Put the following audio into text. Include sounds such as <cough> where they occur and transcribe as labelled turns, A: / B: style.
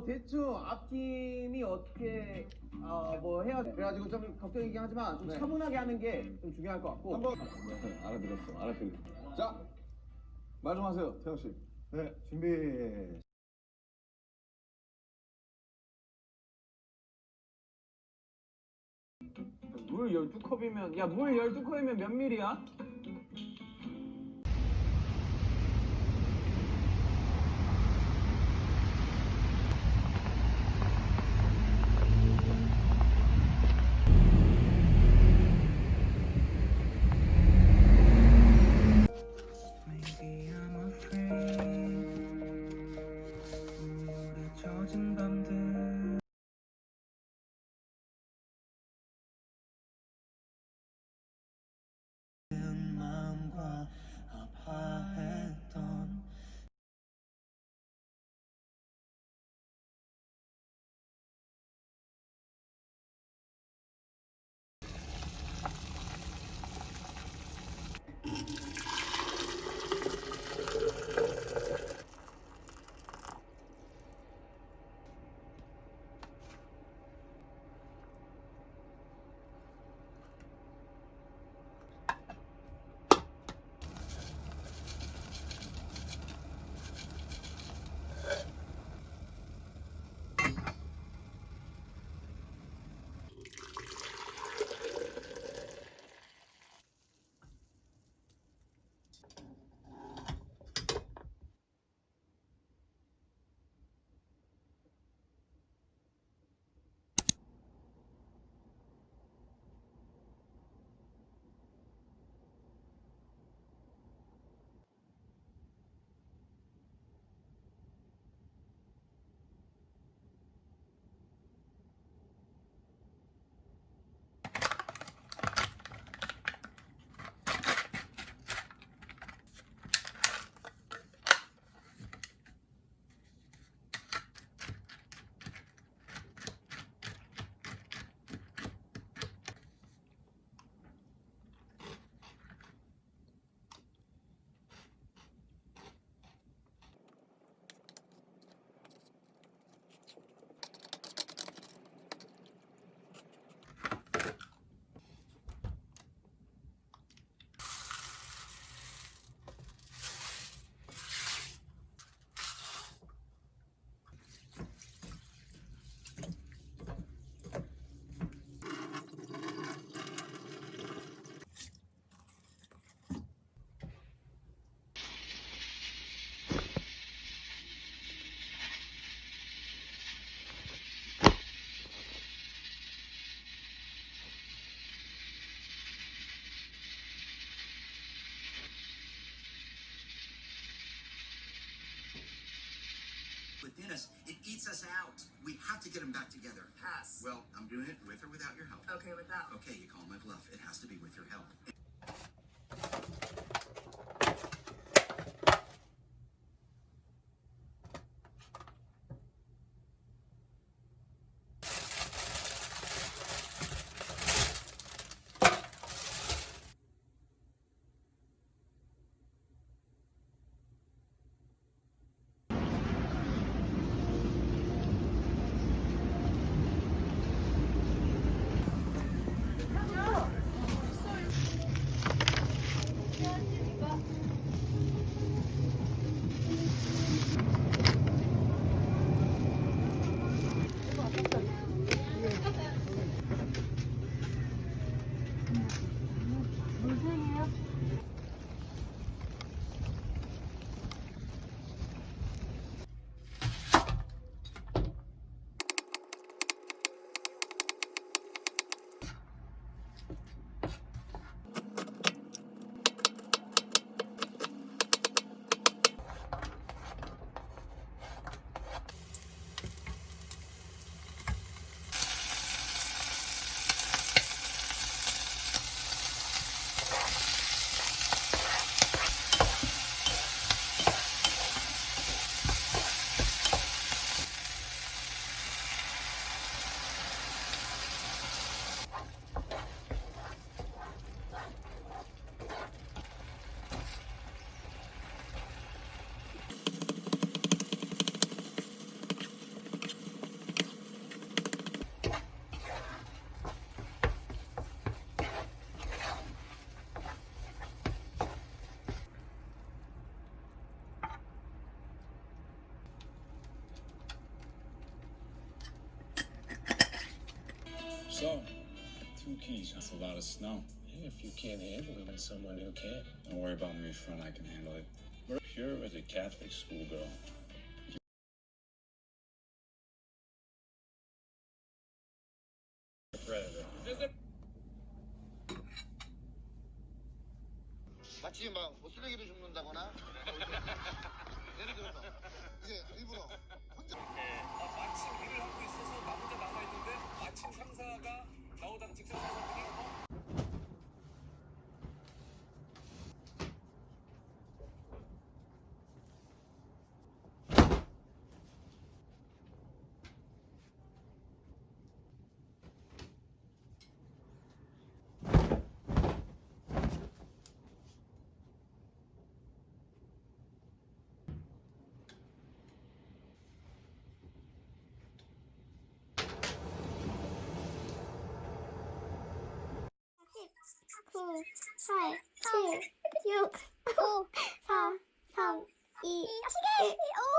A: 뭐 대충 앞팀이 어떻게 어, 뭐 해야 돼. 그래가지고 좀 걱정이긴 하지만 좀
B: 네.
A: 차분하게 하는 게 좀 중요할 것 같고.
B: 한번 네, 알아들었어 알아들었어 자말 좀 하세요 태영 씨
C: 네, 준비.
D: 물 12컵이면 야 물 12컵이면 몇 밀이야?
E: Within us. It eats us out. We have to get them back together.
F: Pass.
E: Well, I'm doing it with or without your help.
F: Okay with that.
E: Okay, you call my bluff. It has to be with your help.
G: keys. That's a lot of snow. And if you can't handle it, there's someone who can. Don't worry about me, friend. I can handle it. We're pure as a Catholic schoolgirl. Predator.
H: 마치 막 <laughs> 뭐 쓰레기를 줍는다거나 예를 들어서 이제 일부러 혼자
I: two, five, two, six, four, four, four,
J: four, four, four, four, four, four, four, four, four,